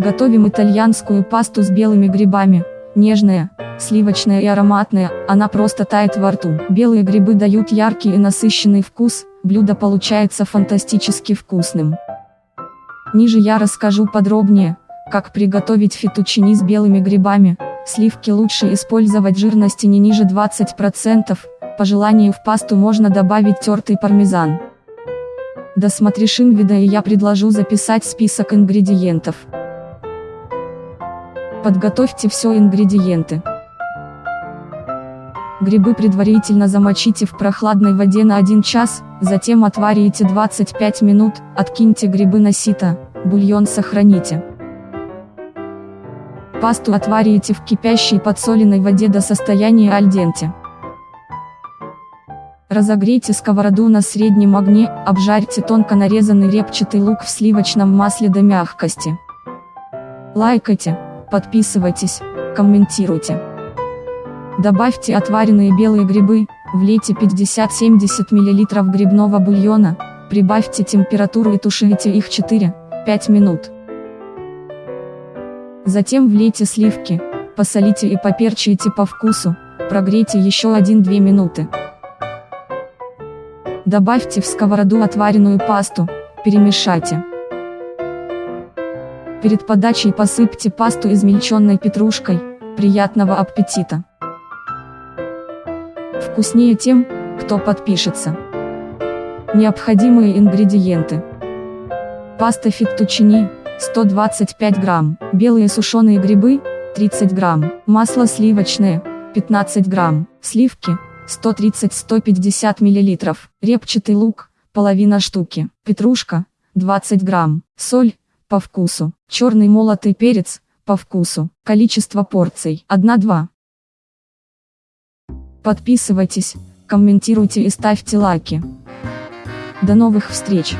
Готовим итальянскую пасту с белыми грибами. Нежная, сливочная и ароматная, она просто тает во рту. Белые грибы дают яркий и насыщенный вкус, блюдо получается фантастически вкусным. Ниже я расскажу подробнее, как приготовить фетучини с белыми грибами. Сливки лучше использовать жирности не ниже 20%, по желанию в пасту можно добавить тертый пармезан. Досмотришь вида и я предложу записать список ингредиентов. Подготовьте все ингредиенты. Грибы предварительно замочите в прохладной воде на 1 час, затем отварите 25 минут, откиньте грибы на сито, бульон сохраните. Пасту отварите в кипящей подсоленной воде до состояния альденте. Разогрейте сковороду на среднем огне, обжарьте тонко нарезанный репчатый лук в сливочном масле до мягкости. Лайкайте, подписывайтесь, комментируйте. Добавьте отваренные белые грибы, влейте 50-70 мл грибного бульона, прибавьте температуру и тушите их 4-5 минут. Затем влейте сливки, посолите и поперчите по вкусу, прогрейте еще 1-2 минуты. Добавьте в сковороду отваренную пасту, перемешайте. Перед подачей посыпьте пасту измельченной петрушкой, приятного аппетита! Вкуснее тем, кто подпишется. Необходимые ингредиенты. Паста феттучини, 125 грамм, белые сушеные грибы, 30 грамм, масло сливочное, 15 грамм, сливки, 130-150 мл, репчатый лук, половина штуки, петрушка, 20 грамм, соль, по вкусу, черный молотый перец, по вкусу, количество порций, 1-2. Подписывайтесь, комментируйте и ставьте лайки. До новых встреч!